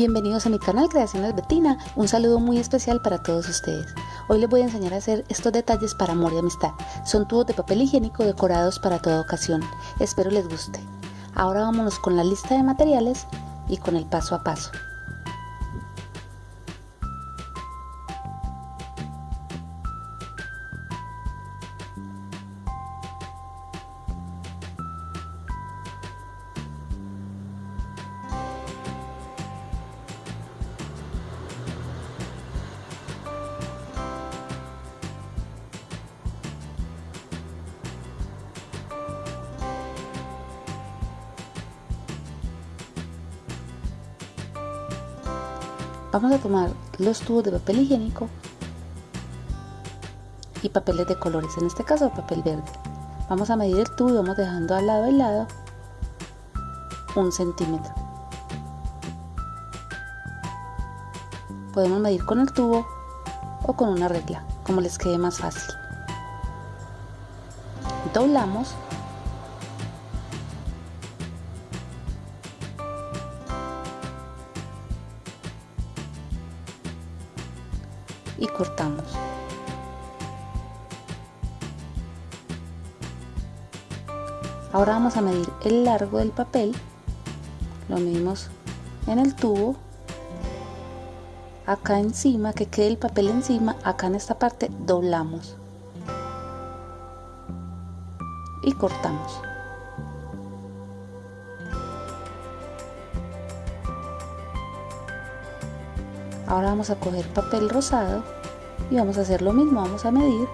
Bienvenidos a mi canal Creaciones Betina, un saludo muy especial para todos ustedes. Hoy les voy a enseñar a hacer estos detalles para amor y amistad. Son tubos de papel higiénico decorados para toda ocasión. Espero les guste. Ahora vámonos con la lista de materiales y con el paso a paso. Vamos a tomar los tubos de papel higiénico y papeles de colores, en este caso papel verde. Vamos a medir el tubo y vamos dejando al lado y lado un centímetro. Podemos medir con el tubo o con una regla, como les quede más fácil. Doblamos cortamos. Ahora vamos a medir el largo del papel, lo medimos en el tubo, acá encima, que quede el papel encima, acá en esta parte doblamos y cortamos. Ahora vamos a coger papel rosado y vamos a hacer lo mismo, vamos a medir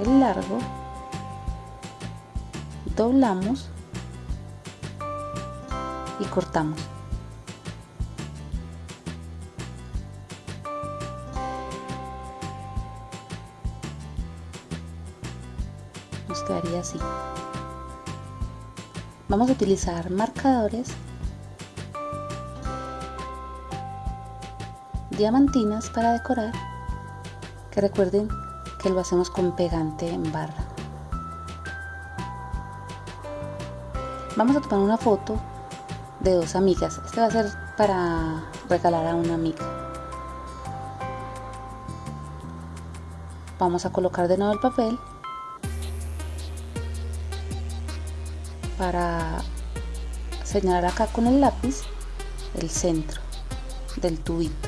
el largo, doblamos y cortamos. Nos quedaría así. Vamos a utilizar marcadores diamantinas para decorar que recuerden que lo hacemos con pegante en barra. Vamos a tomar una foto de dos amigas. Este va a ser para regalar a una amiga. Vamos a colocar de nuevo el papel para señalar acá con el lápiz el centro del tubito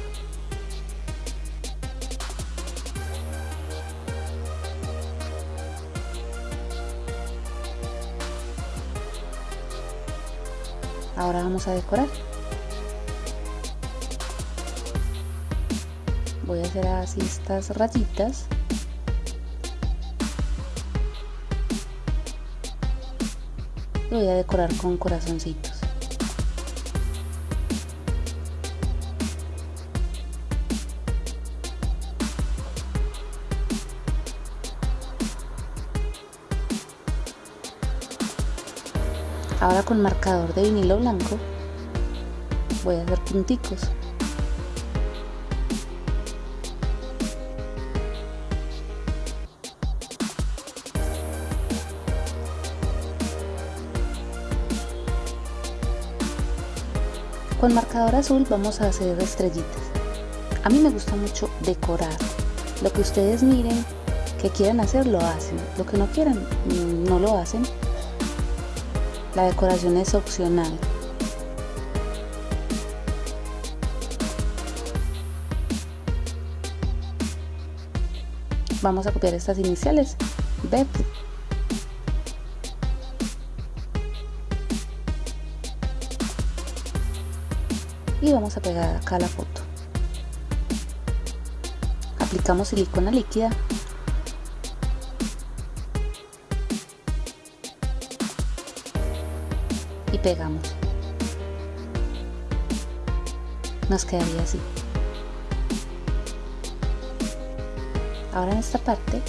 ahora vamos a decorar. Voy a hacer así estas rayitas. Y voy a decorar con corazoncitos con marcador de vinilo blanco voy a hacer punticos. Con marcador azul vamos a hacer estrellitas. A mí me gusta mucho decorar. Lo que ustedes miren que quieran hacer lo hacen. Lo que no quieran no lo hacen la decoración es opcional. Vamos a copiar estas iniciales. BEP. Y vamos a pegar acá la foto. Aplicamos silicona líquida pegamos. Nos quedaría así. Ahora en esta parte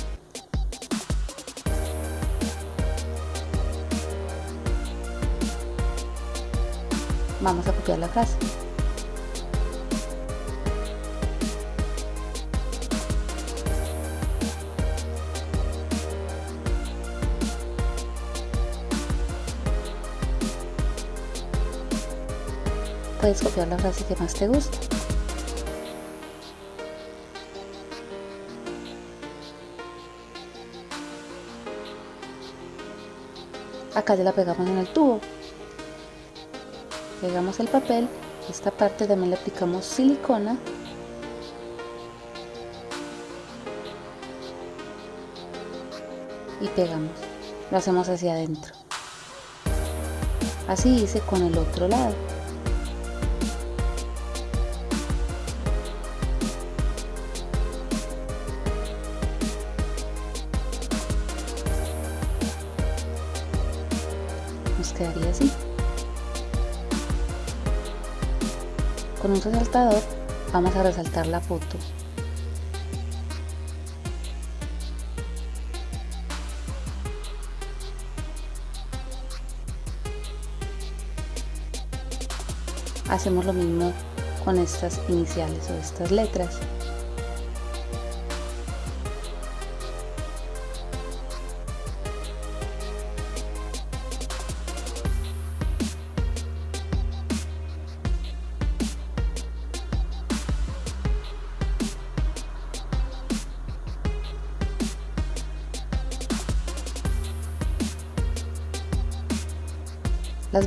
vamos a copiar la frase puedes copiar la frase que más te gusta. Acá ya la pegamos en el tubo. Pegamos el papel, esta parte también le aplicamos silicona y pegamos. Lo hacemos hacia adentro. Así hice con el otro lado. Resaltador vamos a resaltar la foto hacemos lo mismo con estas iniciales o estas letras.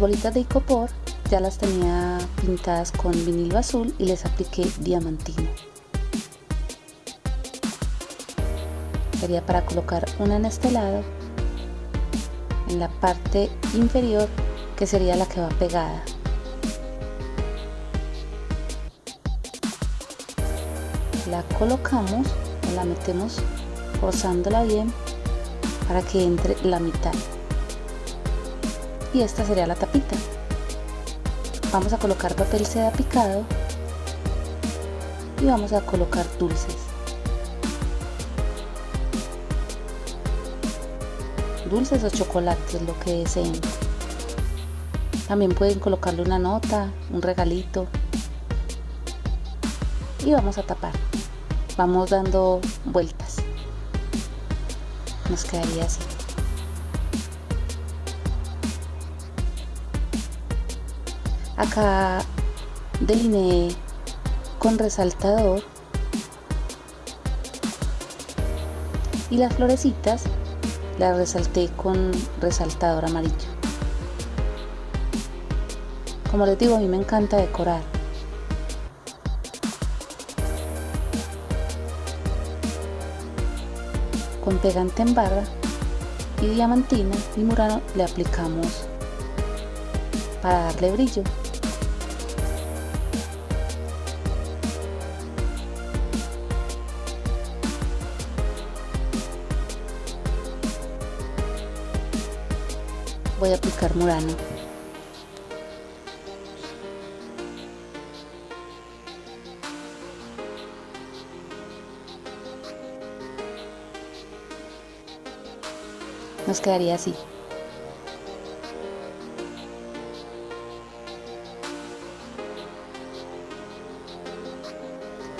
Bolitas de icopor ya las tenía pintadas con vinilo azul y les apliqué diamantino. Sería para colocar una en este lado, en la parte inferior que sería la que va pegada. La colocamos o la metemos forzándola bien para que entre la mitad. Y esta sería la tapita. Vamos a colocar papel seda picado y vamos a colocar dulces. Dulces o chocolates lo que deseen. También pueden colocarle una nota un regalito. Y vamos a tapar. Vamos dando vueltas. Nos quedaría así acá delineé con resaltador. Y las florecitas las resalté con resaltador amarillo. Como les digo a mí me encanta decorar. Con pegante en barra y diamantina y murano le aplicamos para darle brillo voy a aplicar murano nos quedaría así.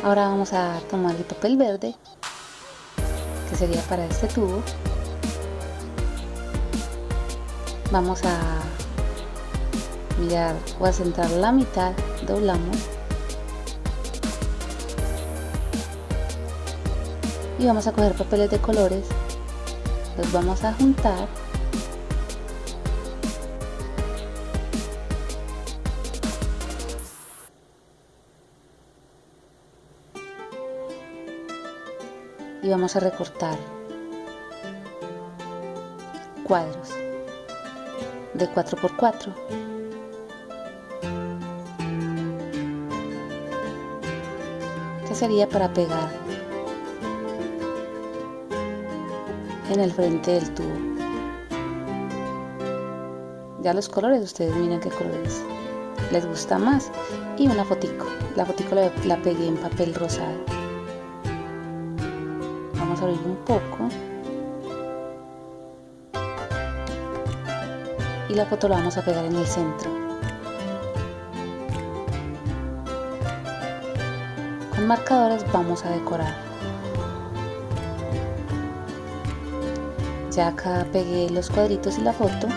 Ahora vamos a tomar el papel verde que sería para este tubo vamos a mirar o a centrar la mitad doblamos. Y vamos a coger papeles de colores los vamos a juntar. Y vamos a recortar cuadros de 4x4 que sería para pegar en el frente del tubo ya los colores ustedes miren qué colores. Les gusta más y una fotico. La fotico la, la pegué en papel rosado. Vamos a abrir un poco y la foto la vamos a pegar en el centro. Con marcadores vamos a decorar. Ya acá pegué los cuadritos y la foto.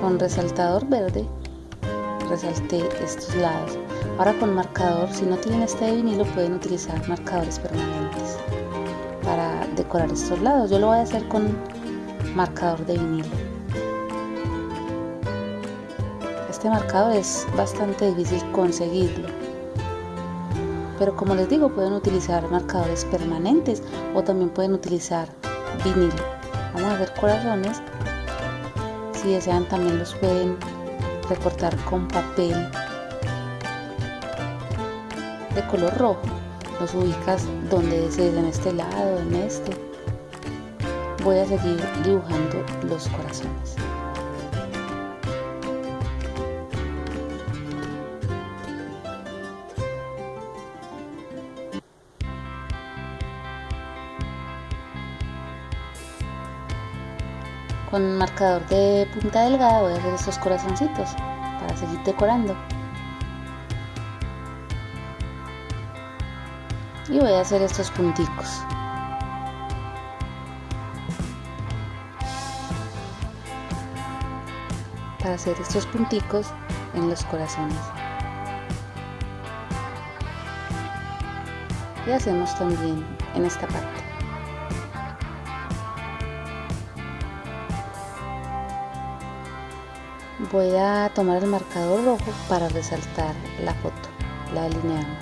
con resaltador verde resalté estos lados ahora con marcador si no tienen este de vinilo pueden utilizar marcadores permanentes decorar estos lados. Yo lo voy a hacer con marcador de vinilo. Este marcador es bastante difícil conseguirlo. Pero como les digo pueden utilizar marcadores permanentes o también pueden utilizar vinilo. Vamos a hacer corazones. Si desean también los pueden recortar con papel de color rojo. Los ubicas donde desees en este lado en este voy a seguir dibujando los corazones Con marcador de punta delgada voy a hacer estos corazoncitos para seguir decorando. Y voy a hacer estos punticos. Hacer estos punticos en los corazones. Y hacemos también en esta parte. voy a tomar el marcador rojo para resaltar la foto la alineamos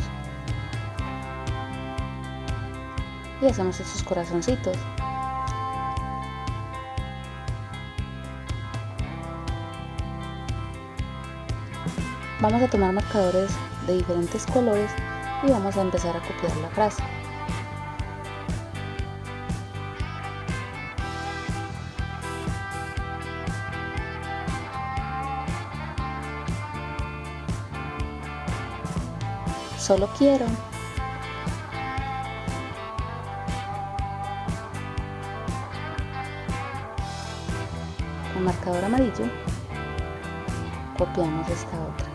y hacemos estos corazoncitos vamos a tomar marcadores de diferentes colores y vamos a empezar a copiar la frase Solo quiero. Con marcador amarillo copiamos esta otra.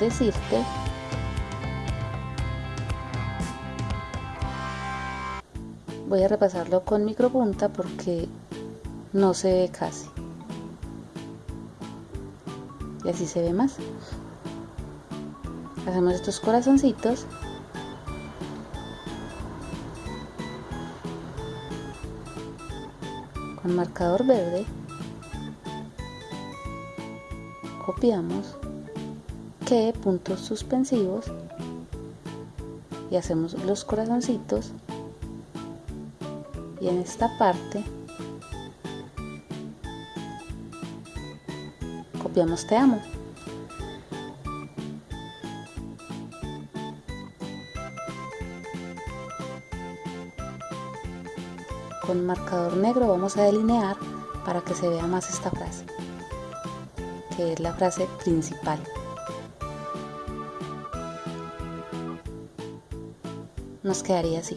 Decirte. Voy a repasarlo con micropunta porque no se ve casi. Y así se ve más. Hacemos estos corazoncitos. Con marcador verde. Copiamos que puntos suspensivos y hacemos los corazoncitos y en esta parte copiamos te amo. Con marcador negro vamos a delinear para que se vea más esta frase, que es la frase principal. Nos quedaría así.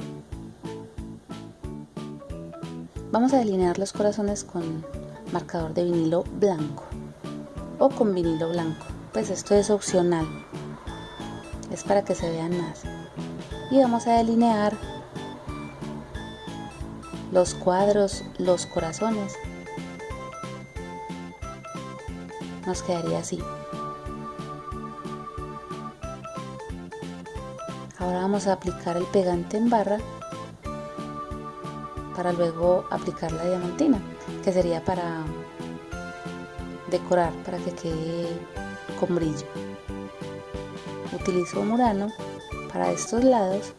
Vamos a delinear los corazones con marcador de vinilo blanco o con vinilo blanco. Pues esto es opcional. Es para que se vean más. Y vamos a delinear los cuadros, los corazones. Nos quedaría así. Ahora vamos a aplicar el pegante en barra para luego aplicar la diamantina, que sería para decorar para que quede con brillo. Utilizo murano para estos lados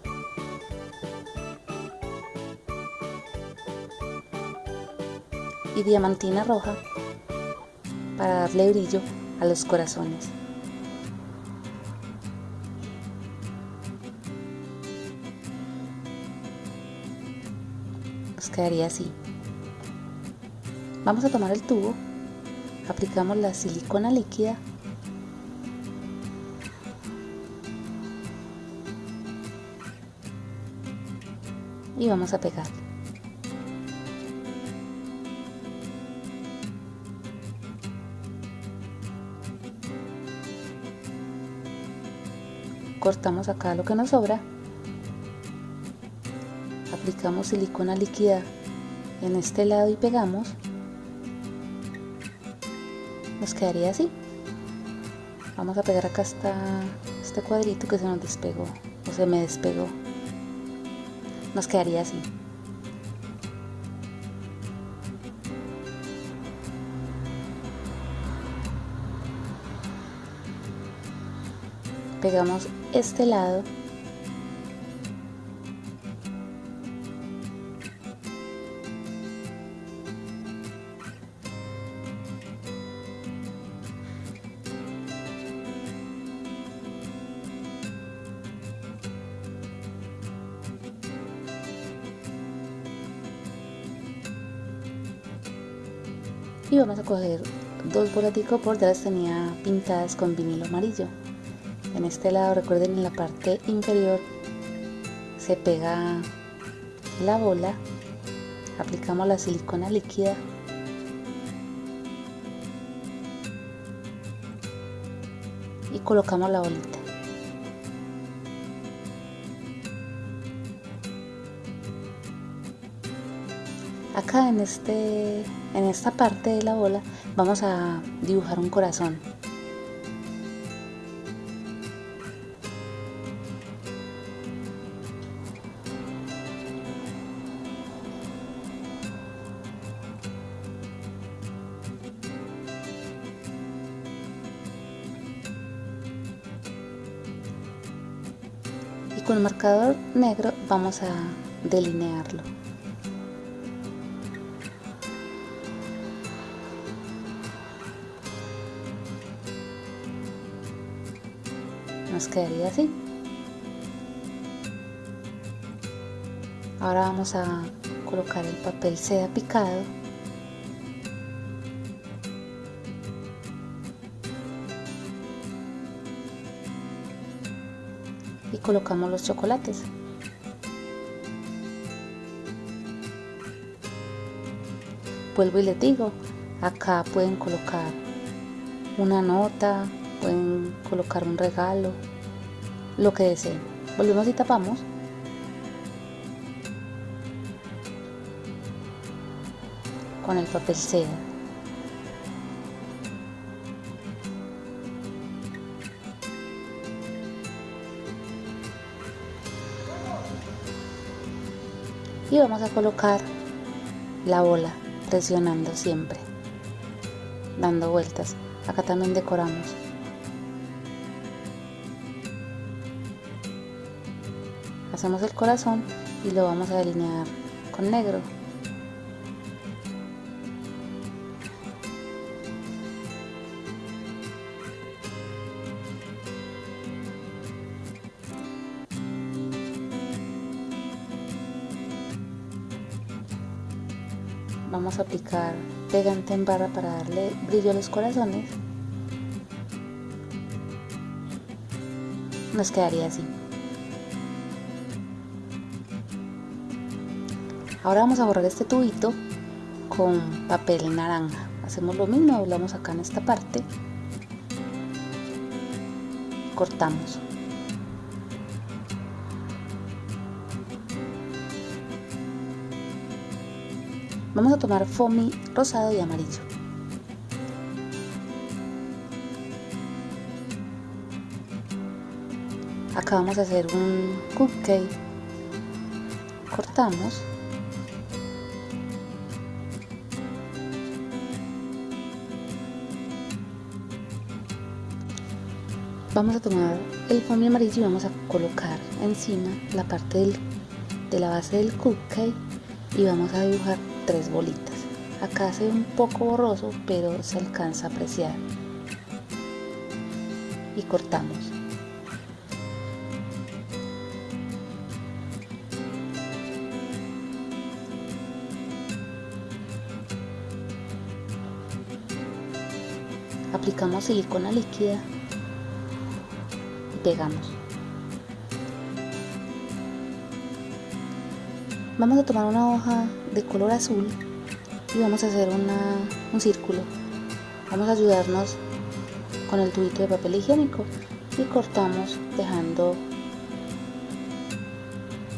y diamantina roja para darle brillo a los corazones. Quedaría así. Vamos a tomar el tubo aplicamos la silicona líquida. Y vamos a pegar. Cortamos acá lo que nos sobra aplicamos silicona líquida en este lado y pegamos, nos quedaría así. Vamos a pegar acá este cuadrito que se nos despegó o se me despegó. Nos quedaría así. Pegamos este lado vamos a coger dos bolas de por ya las tenía pintadas con vinilo amarillo. En este lado recuerden en la parte inferior se pega la bola aplicamos la silicona líquida. Y colocamos la bolita en este en esta parte de la bola vamos a dibujar un corazón. Y con marcador negro vamos a delinearlo nos quedaría así. Ahora vamos a colocar el papel seda picado. Y colocamos los chocolates. Vuelvo y les digo acá pueden colocar una nota pueden colocar un regalo, lo que deseen. Volvemos y tapamos. Con el papel seda. Y vamos a colocar la bola presionando siempre, dando vueltas. Acá también decoramos. Hacemos el corazón y lo vamos a delinear con negro. Vamos a aplicar pegante en barra para darle brillo a los corazones. Nos quedaría así Ahora vamos a borrar este tubito con papel naranja. Hacemos lo mismo, doblamos acá en esta parte. Cortamos. Vamos a tomar foamy rosado y amarillo. Acá vamos a hacer un cupcake. Cortamos. Vamos a tomar el foamy amarillo y vamos a colocar encima la parte de la base del cupcake y vamos a dibujar tres bolitas. Acá se ve un poco borroso pero se alcanza a apreciar. Y cortamos. Aplicamos silicona líquida pegamos. Vamos a tomar una hoja de color azul y vamos a hacer un círculo. Vamos a ayudarnos con el tubito de papel higiénico y cortamos dejando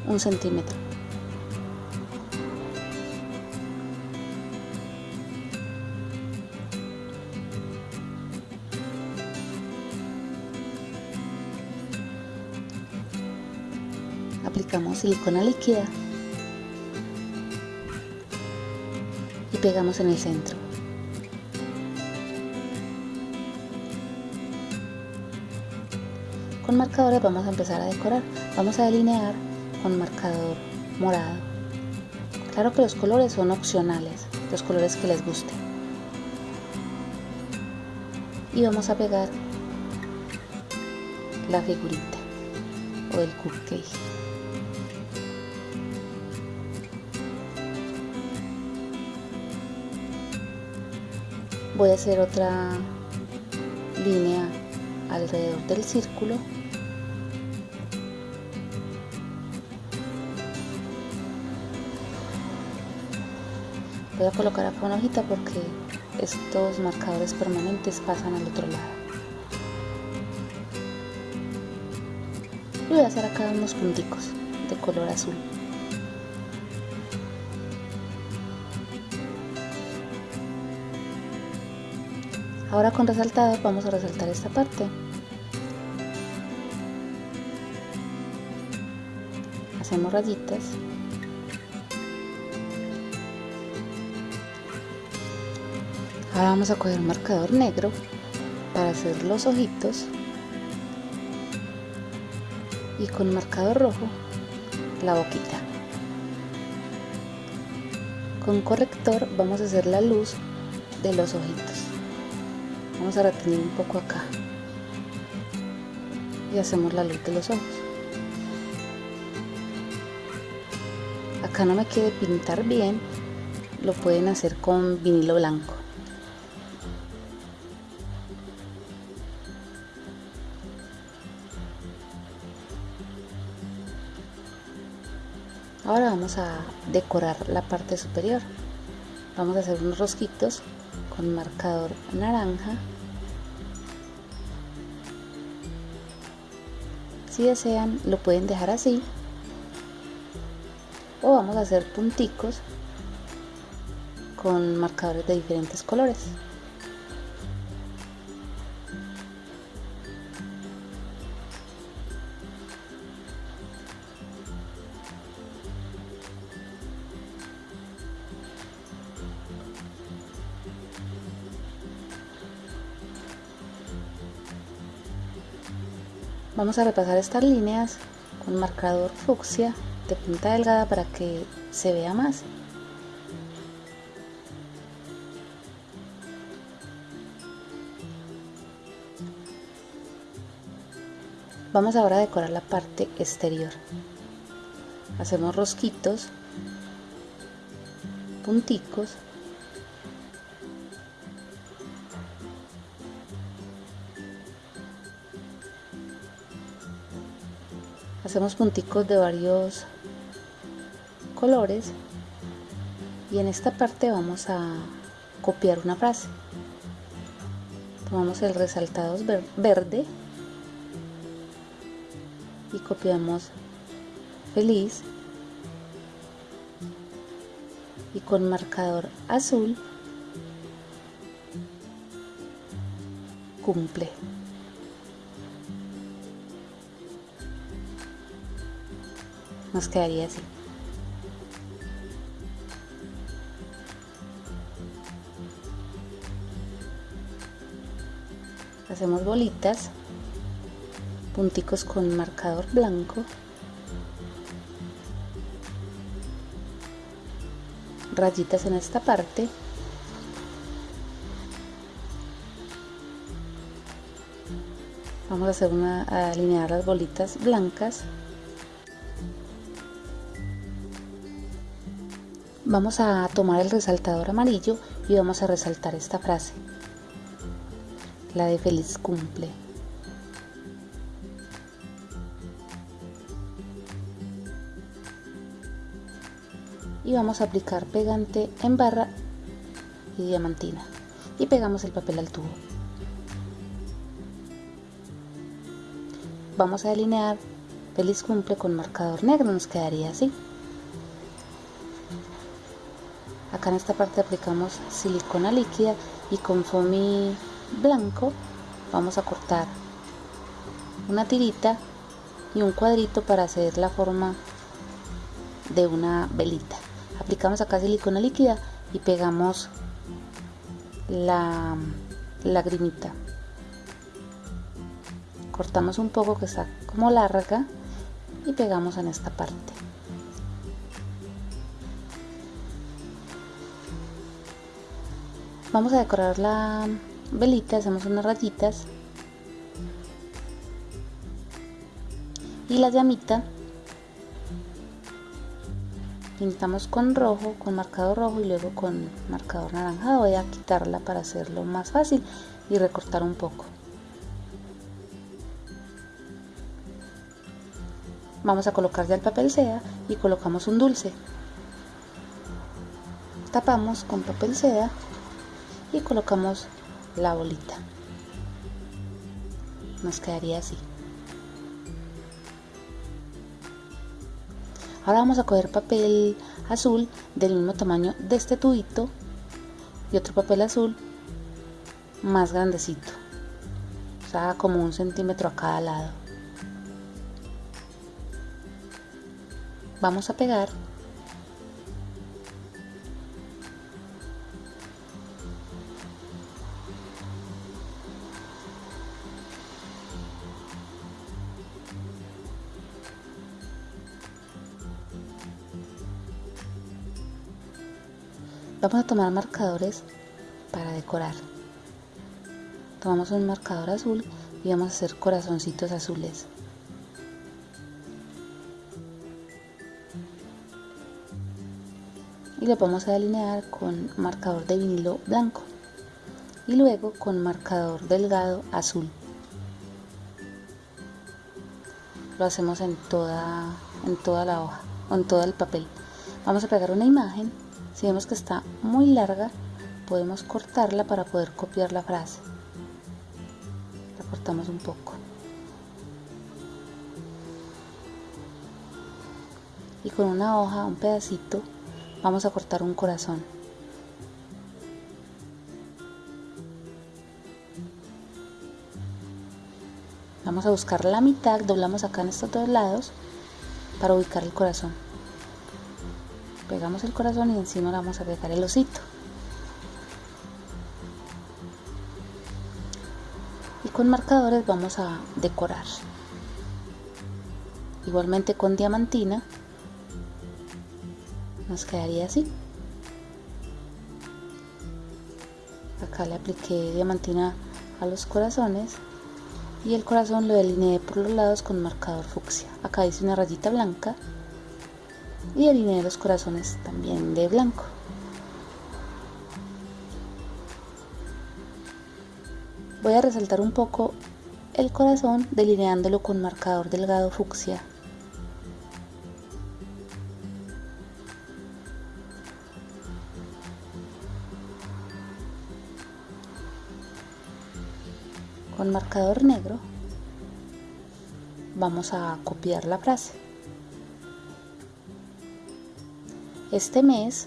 un centímetro. Silicona líquida y pegamos en el centro. Con marcadores vamos a empezar a decorar. Vamos a delinear con marcador morado. Claro que los colores son opcionales, los colores que les gusten. Y vamos a pegar la figurita o el cupcake. Voy a hacer otra línea alrededor del círculo. Voy a colocar acá una hojita porque estos marcadores permanentes pasan al otro lado. Y voy a hacer acá unos punticos de color azul ahora con resaltado vamos a resaltar esta parte hacemos rayitas Ahora vamos a coger un marcador negro para hacer los ojitos y con marcador rojo la boquita. Con corrector vamos a hacer la luz de los ojitos. Vamos a retener un poco acá y hacemos la luz de los ojos. Acá no me quiere pintar bien, lo pueden hacer con vinilo blanco. Ahora vamos a decorar la parte superior. Vamos a hacer unos rosquitos con marcador naranja. Si desean lo pueden dejar así o vamos a hacer punticos con marcadores de diferentes colores. Vamos a repasar estas líneas con marcador fucsia de punta delgada para que se vea más. Vamos ahora a decorar la parte exterior. Hacemos rosquitos, punticos hacemos punticos de varios colores y en esta parte vamos a copiar una frase. Tomamos el resaltado verde y copiamos feliz y con marcador azul cumple nos quedaría así. Hacemos bolitas, punticos con marcador blanco, rayitas en esta parte. Vamos a hacer una a alinear las bolitas blancas Vamos a tomar el resaltador amarillo y vamos a resaltar esta frase, la de feliz cumple. Y vamos a aplicar pegante en barra y diamantina y pegamos el papel al tubo. Vamos a delinear feliz cumple con marcador negro, nos quedaría así. Acá en esta parte aplicamos silicona líquida y con foamy blanco vamos a cortar una tirita y un cuadrito para hacer la forma de una velita. Aplicamos acá silicona líquida y pegamos la lagrimita cortamos un poco que está como larga y pegamos en esta parte vamos a decorar la velita hacemos unas rayitas y la llamita pintamos con rojo, con marcador rojo y luego con marcador naranja. Voy a quitarla para hacerlo más fácil y recortar un poco. Vamos a colocar ya el papel seda y colocamos un dulce. Tapamos con papel seda y colocamos la bolita. Nos quedaría así. Ahora vamos a coger papel azul del mismo tamaño de este tubito y otro papel azul más grandecito. O sea, como un centímetro a cada lado. Vamos a pegar Vamos a tomar marcadores para decorar. Tomamos un marcador azul y vamos a hacer corazoncitos azules. Y lo vamos a delinear con marcador de vinilo blanco y luego con marcador delgado azul. Lo hacemos en toda, en toda la hoja, en todo el papel. Vamos a pegar una imagen si vemos que está muy larga, podemos cortarla para poder copiar la frase. La cortamos un poco. Y con una hoja, un pedacito, vamos a cortar un corazón. Vamos a buscar la mitad, doblamos acá en estos dos lados para ubicar el corazón pegamos el corazón y encima le vamos a pegar el osito. Y con marcadores vamos a decorar. Igualmente con diamantina nos quedaría así. Acá le apliqué diamantina a los corazones y el corazón lo delineé por los lados con marcador fucsia. Acá hice una rayita blanca y alineé los corazones también de blanco. Voy a resaltar un poco el corazón delineándolo con marcador delgado fucsia. Con marcador negro vamos a copiar la frase. Este mes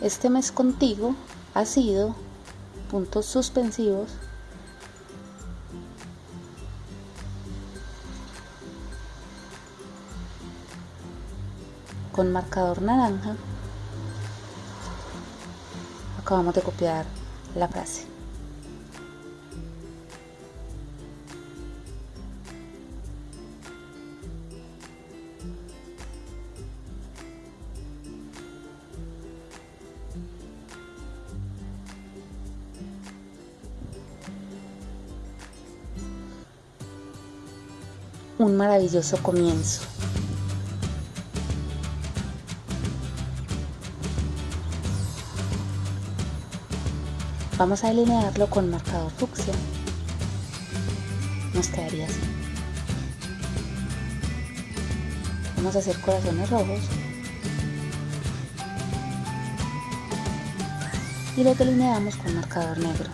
Este mes contigo ha sido puntos suspensivos. Con marcador naranja acabamos de copiar la frase. Un maravilloso comienzo. Vamos a delinearlo con marcador fucsia. Nos quedaría así. Vamos a hacer corazones rojos. Y lo delineamos con marcador negro.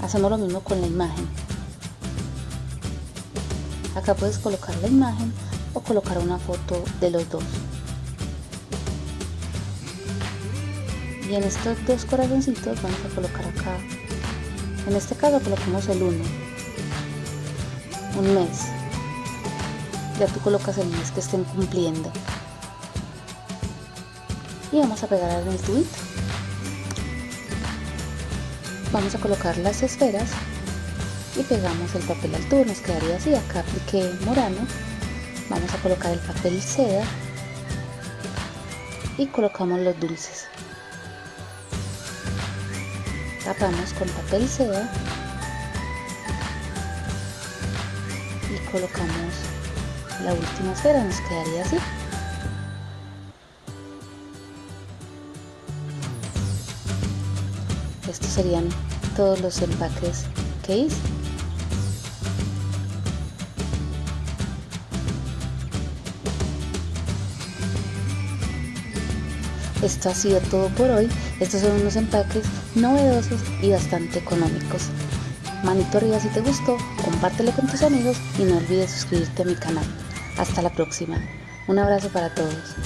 Hacemos lo mismo con la imagen. Acá puedes colocar la imagen o colocar una foto de los dos. Y en estos dos corazoncitos vamos a colocar acá, en este caso colocamos el 1, un mes. Ya tú colocas el mes que estén cumpliendo. Y vamos a pegar en el tubito. Vamos a colocar las esferas y pegamos el papel al tubo, nos quedaría así, acá apliqué morano, vamos a colocar el papel seda y colocamos los dulces. Tapamos con papel seda y colocamos la última esfera, nos quedaría así. Estos serían todos los empaques que hice. Esto ha sido todo por hoy. Estos son unos empaques novedosos y bastante económicos. Manito arriba si te gustó, compártelo con tus amigos y no olvides suscribirte a mi canal. Hasta la próxima. Un abrazo para todos.